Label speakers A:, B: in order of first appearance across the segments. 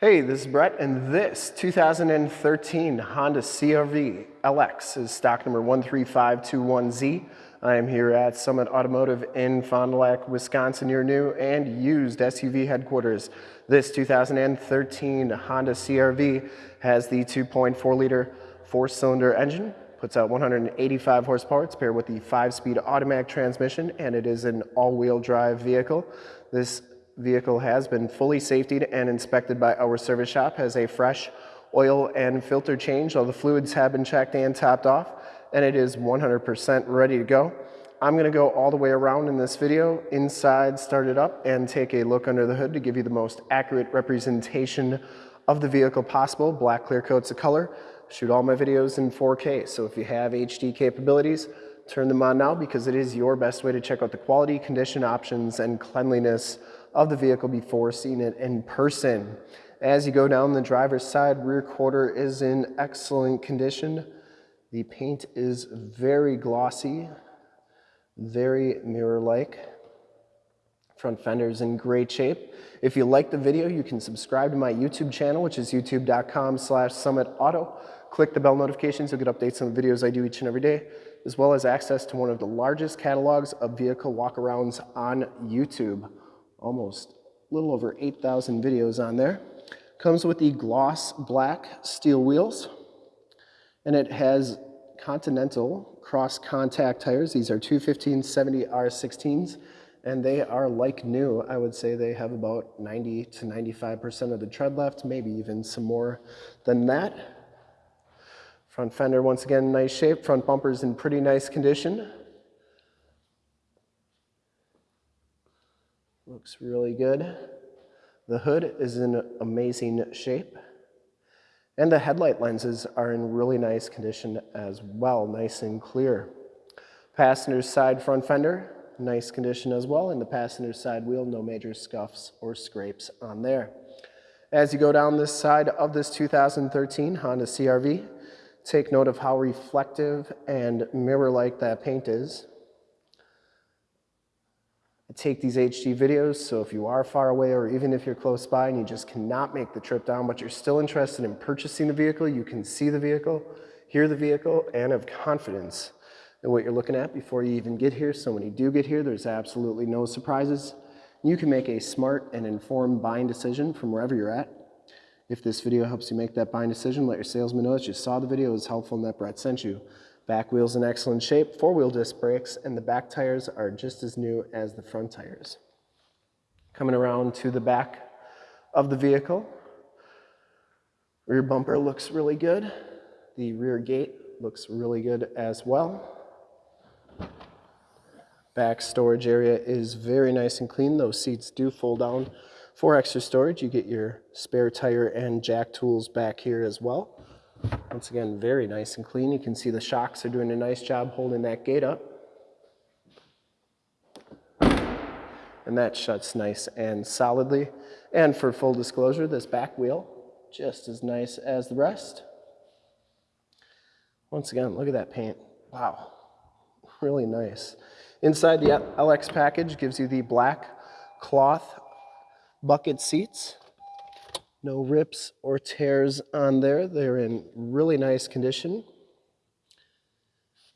A: Hey, this is Brett, and this 2013 Honda CRV LX is stock number 13521Z. I am here at Summit Automotive in Fond du Lac, Wisconsin, your new and used SUV headquarters. This 2013 Honda CRV has the 2.4 liter four cylinder engine, puts out 185 horsepower. It's paired with the five speed automatic transmission, and it is an all wheel drive vehicle. This vehicle has been fully safetied and inspected by our service shop, has a fresh oil and filter change. All the fluids have been checked and topped off, and it is 100% ready to go. I'm gonna go all the way around in this video, inside, start it up, and take a look under the hood to give you the most accurate representation of the vehicle possible. Black clear coats of color. Shoot all my videos in 4K, so if you have HD capabilities, turn them on now because it is your best way to check out the quality, condition options, and cleanliness of the vehicle before seeing it in person. As you go down the driver's side, rear quarter is in excellent condition. The paint is very glossy, very mirror-like. Front fender is in great shape. If you like the video, you can subscribe to my YouTube channel, which is youtube.com slash summitauto. Click the bell notifications, you'll get updates on the videos I do each and every day, as well as access to one of the largest catalogs of vehicle walkarounds on YouTube almost a little over 8,000 videos on there. Comes with the gloss black steel wheels, and it has Continental cross contact tires. These are 215-70 R16s, and they are like new. I would say they have about 90 to 95% of the tread left, maybe even some more than that. Front fender, once again, nice shape. Front bumper's in pretty nice condition. Looks really good. The hood is in amazing shape. And the headlight lenses are in really nice condition as well, nice and clear. Passenger side front fender, nice condition as well. And the passenger side wheel, no major scuffs or scrapes on there. As you go down this side of this 2013 Honda CRV, take note of how reflective and mirror-like that paint is. I take these HD videos, so if you are far away or even if you're close by and you just cannot make the trip down, but you're still interested in purchasing the vehicle, you can see the vehicle, hear the vehicle, and have confidence in what you're looking at before you even get here. So when you do get here, there's absolutely no surprises. You can make a smart and informed buying decision from wherever you're at. If this video helps you make that buying decision, let your salesman know that you saw the video, it was helpful, and that Brett sent you. Back wheel's in excellent shape, four-wheel disc brakes, and the back tires are just as new as the front tires. Coming around to the back of the vehicle, rear bumper looks really good. The rear gate looks really good as well. Back storage area is very nice and clean. Those seats do fold down for extra storage. You get your spare tire and jack tools back here as well. Once again, very nice and clean. You can see the shocks are doing a nice job holding that gate up. And that shuts nice and solidly. And for full disclosure, this back wheel, just as nice as the rest. Once again, look at that paint. Wow, really nice. Inside the LX package gives you the black cloth bucket seats. No rips or tears on there. They're in really nice condition.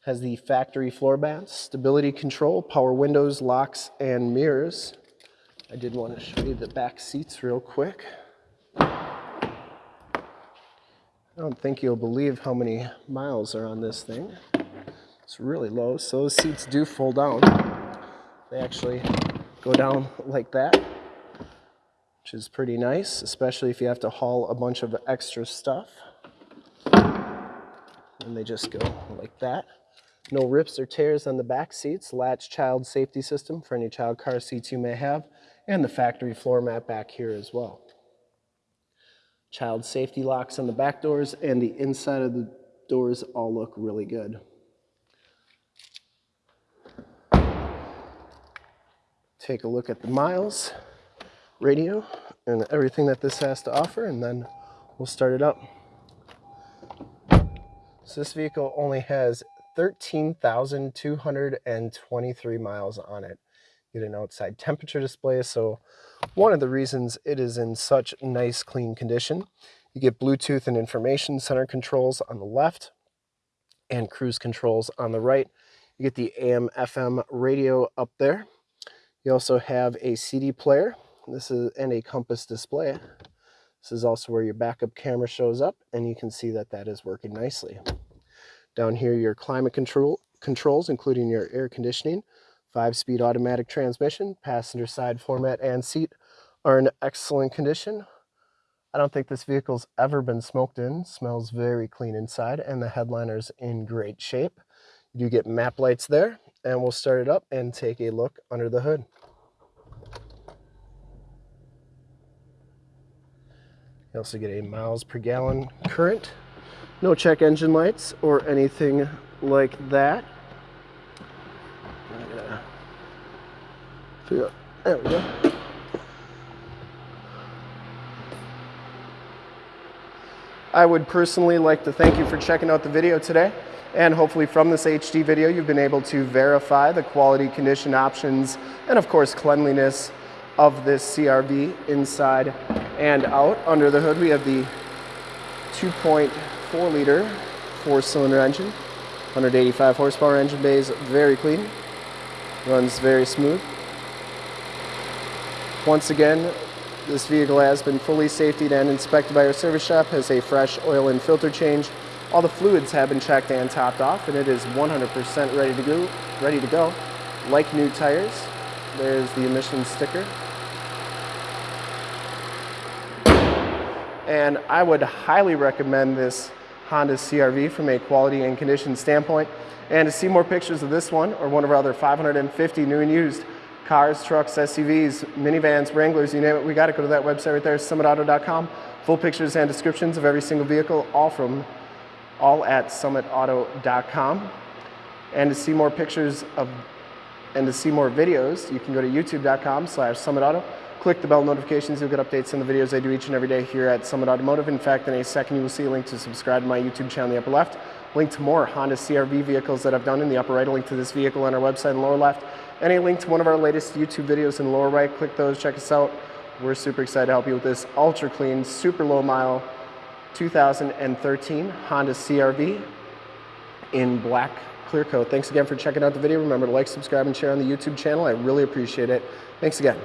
A: Has the factory floor mats, stability control, power windows, locks, and mirrors. I did want to show you the back seats real quick. I don't think you'll believe how many miles are on this thing. It's really low, so those seats do fold down. They actually go down like that which is pretty nice, especially if you have to haul a bunch of extra stuff. And they just go like that. No rips or tears on the back seats, latch child safety system for any child car seats you may have, and the factory floor mat back here as well. Child safety locks on the back doors and the inside of the doors all look really good. Take a look at the miles radio and everything that this has to offer and then we'll start it up. So this vehicle only has 13,223 miles on it. You get an outside temperature display. So one of the reasons it is in such nice clean condition. You get Bluetooth and information center controls on the left and cruise controls on the right. You get the AM FM radio up there. You also have a CD player. This is and a compass display. This is also where your backup camera shows up and you can see that that is working nicely. Down here your climate control controls including your air conditioning, 5-speed automatic transmission, passenger side floor mat and seat are in excellent condition. I don't think this vehicle's ever been smoked in. Smells very clean inside and the headliner's in great shape. You do get map lights there and we'll start it up and take a look under the hood. You also get a miles per gallon current. No check engine lights or anything like that. There we go. I would personally like to thank you for checking out the video today. And hopefully from this HD video, you've been able to verify the quality, condition options, and of course cleanliness of this CRV inside and out. Under the hood, we have the 2.4 liter four cylinder engine, 185 horsepower engine bays, very clean, runs very smooth. Once again, this vehicle has been fully safetied and inspected by our service shop, has a fresh oil and filter change. All the fluids have been checked and topped off, and it is 100% ready to go. Ready to go. Like new tires, there's the emissions sticker. And I would highly recommend this Honda CRV from a quality and condition standpoint. And to see more pictures of this one or one of our other 550 new and used cars, trucks, SUVs, minivans, Wranglers, you name it, we got to go to that website right there, summitauto.com. Full pictures and descriptions of every single vehicle, all from all at summitauto.com. And to see more pictures of and to see more videos, you can go to youtube.com slash summitauto. Click the bell notifications, you'll get updates on the videos I do each and every day here at Summit Automotive. In fact, in a second you will see a link to subscribe to my YouTube channel in the upper left, link to more Honda CRV vehicles that I've done in the upper right, a link to this vehicle on our website in the lower left, any link to one of our latest YouTube videos in the lower right. Click those, check us out. We're super excited to help you with this ultra clean, super low mile 2013 Honda CRV in black clear coat. Thanks again for checking out the video. Remember to like, subscribe, and share on the YouTube channel. I really appreciate it. Thanks again.